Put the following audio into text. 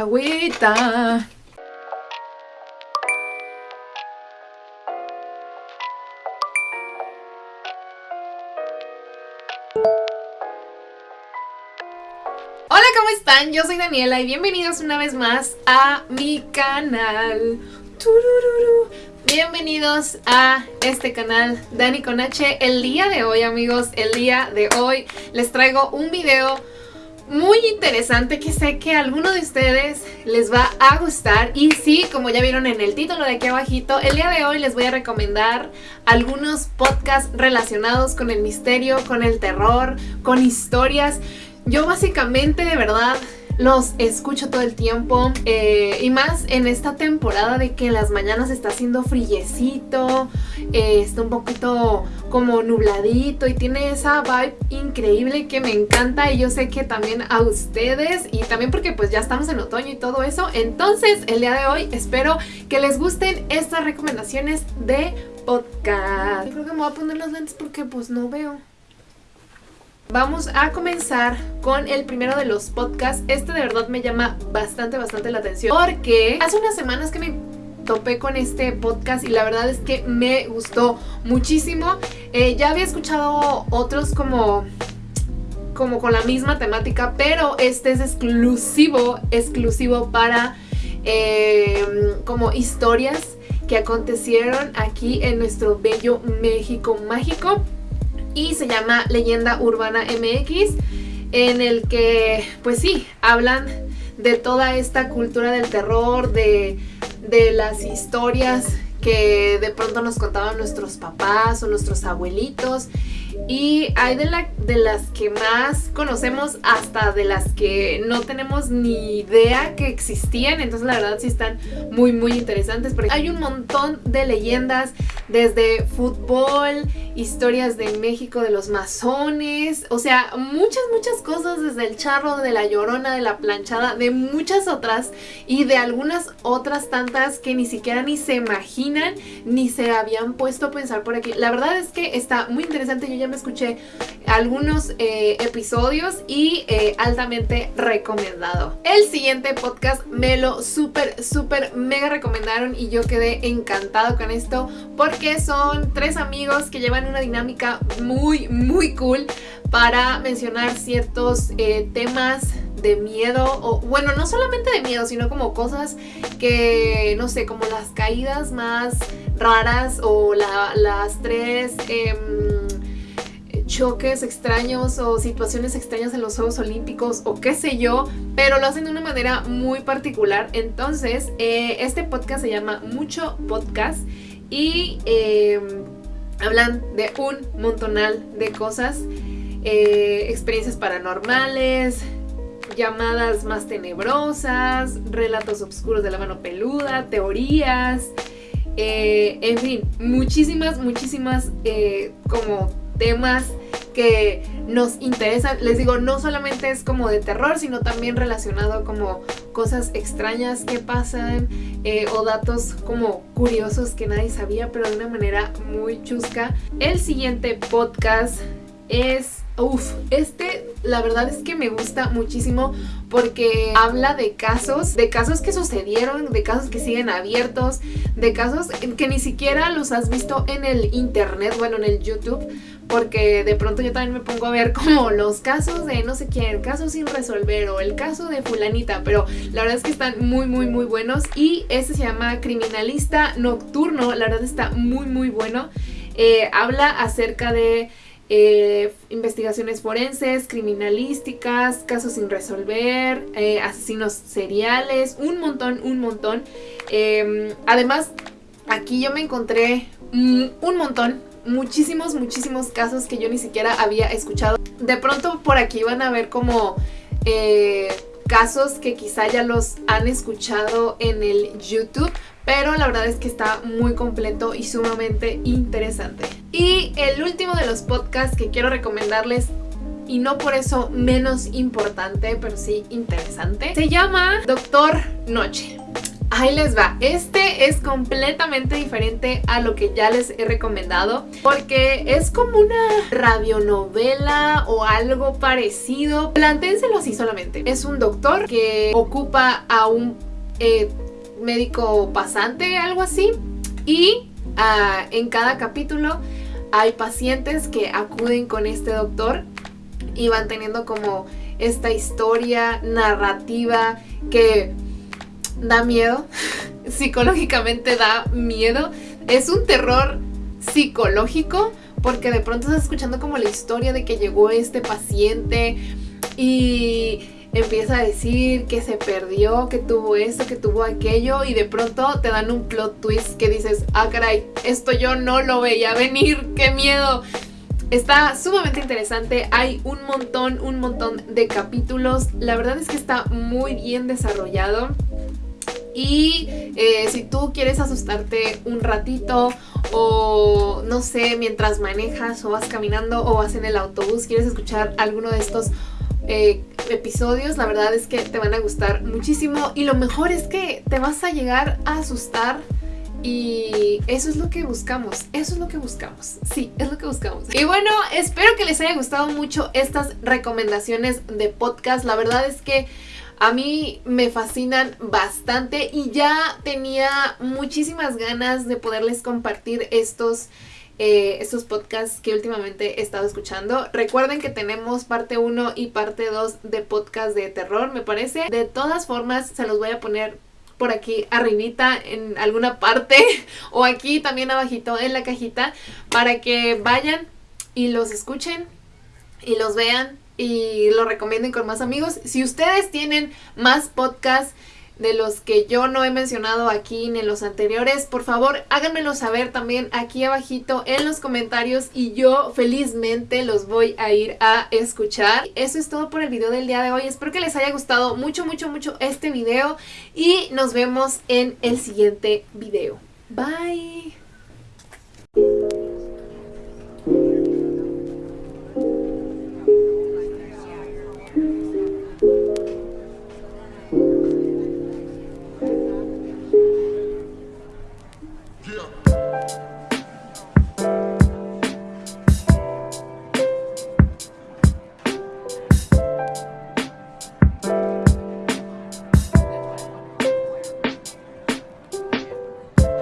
Agüita. Hola, ¿cómo están? Yo soy Daniela y bienvenidos una vez más a mi canal. Turururu. Bienvenidos a este canal Dani con H. El día de hoy, amigos, el día de hoy les traigo un video muy interesante que sé que a alguno de ustedes les va a gustar y sí, como ya vieron en el título de aquí abajito, el día de hoy les voy a recomendar algunos podcasts relacionados con el misterio, con el terror, con historias. Yo básicamente de verdad los escucho todo el tiempo eh, y más en esta temporada de que en las mañanas está haciendo frillecito, eh, está un poquito como nubladito y tiene esa vibe increíble que me encanta y yo sé que también a ustedes y también porque pues ya estamos en otoño y todo eso. Entonces el día de hoy espero que les gusten estas recomendaciones de podcast. Creo que me voy a poner los lentes porque pues no veo. Vamos a comenzar con el primero de los podcasts. Este de verdad me llama bastante, bastante la atención. Porque hace unas semanas que me topé con este podcast y la verdad es que me gustó muchísimo. Eh, ya había escuchado otros como como con la misma temática, pero este es exclusivo, exclusivo para eh, como historias que acontecieron aquí en nuestro bello México mágico y se llama Leyenda Urbana MX en el que pues sí, hablan de toda esta cultura del terror, de, de las historias que de pronto nos contaban nuestros papás o nuestros abuelitos y hay de, la, de las que más conocemos hasta de las que no tenemos ni idea que existían. Entonces la verdad sí están muy muy interesantes. Porque hay un montón de leyendas desde fútbol, historias de México de los masones. O sea, muchas muchas cosas desde el charro, de la llorona, de la planchada, de muchas otras. Y de algunas otras tantas que ni siquiera ni se imaginan ni se habían puesto a pensar por aquí. La verdad es que está muy interesante. Yo ya me escuché algunos eh, episodios y eh, altamente recomendado. El siguiente podcast me lo súper, súper, mega recomendaron y yo quedé encantado con esto porque son tres amigos que llevan una dinámica muy, muy cool para mencionar ciertos eh, temas de miedo, o bueno, no solamente de miedo, sino como cosas que, no sé, como las caídas más raras o las tres... Em, choques extraños o situaciones extrañas en los Juegos Olímpicos o qué sé yo, pero lo hacen de una manera muy particular. Entonces, eh, este podcast se llama Mucho Podcast y em, hablan de un montonal de cosas, eh, experiencias paranormales, llamadas más tenebrosas, relatos oscuros de la mano peluda, teorías, eh, en fin, muchísimas, muchísimas como temas nos interesan. Les digo, no solamente es como de terror, sino también relacionado como cosas extrañas que pasan eh, o datos como curiosos que nadie sabía, pero de una manera muy chusca. El siguiente podcast es Uf, este la verdad es que me gusta muchísimo porque habla de casos, de casos que sucedieron, de casos que siguen abiertos, de casos que ni siquiera los has visto en el internet, bueno, en el YouTube, porque de pronto yo también me pongo a ver como los casos de no sé quién, casos sin resolver o el caso de fulanita, pero la verdad es que están muy muy muy buenos y este se llama Criminalista Nocturno, la verdad está muy muy bueno, eh, habla acerca de eh, investigaciones forenses, criminalísticas, casos sin resolver, eh, asesinos seriales, un montón, un montón. Em, además, aquí yo me encontré un montón, muchísimos, muchísimos casos que yo ni siquiera había escuchado. De pronto por aquí van a ver como... Eh, casos que quizá ya los han escuchado en el YouTube, pero la verdad es que está muy completo y sumamente interesante. Y el último de los podcasts que quiero recomendarles y no por eso menos importante, pero sí interesante, se llama Doctor Noche. Ahí les va, este es completamente diferente a lo que ya les he recomendado porque es como una radionovela o algo parecido. Planténselo así solamente. Es un doctor que ocupa a un eh, médico pasante, algo así, y ah, en cada capítulo hay pacientes que acuden con este doctor y van teniendo como esta historia narrativa que da miedo, psicológicamente da miedo. Es un terror psicológico porque de pronto estás escuchando como la historia de que llegó este paciente y empieza a decir que se perdió, que tuvo esto, que tuvo aquello y de pronto te dan un plot twist que dices, ah caray, esto yo no lo veía venir, qué miedo. Está sumamente interesante, hay un montón, un montón de capítulos, la verdad es que está muy bien desarrollado. Y eh, si tú quieres asustarte un ratito o no sé, mientras manejas o vas caminando o vas en el autobús, quieres escuchar alguno de estos eh, episodios, la verdad es que te van a gustar muchísimo. Y lo mejor es que te vas a llegar a asustar y eso es lo que buscamos, eso es lo que buscamos, sí, es lo que buscamos. Y bueno, espero que les haya gustado mucho estas recomendaciones de podcast, la verdad es que a mí me fascinan bastante y ya tenía muchísimas ganas de poderles compartir estos, eh, estos podcasts que últimamente he estado escuchando. Recuerden que tenemos parte 1 y parte 2 de podcast de terror, me parece. De todas formas, se los voy a poner por aquí arribita en alguna parte o aquí también abajito en la cajita para que vayan y los escuchen y los vean y lo recomienden con más amigos. Si ustedes tienen más podcasts de los que yo no he mencionado aquí ni en los anteriores, por favor háganmelo saber también aquí abajito en los comentarios y yo felizmente los voy a ir a escuchar. Eso es todo por el video del día de hoy. Espero que les haya gustado mucho, mucho, mucho este video y nos vemos en el siguiente video. Bye. Bye.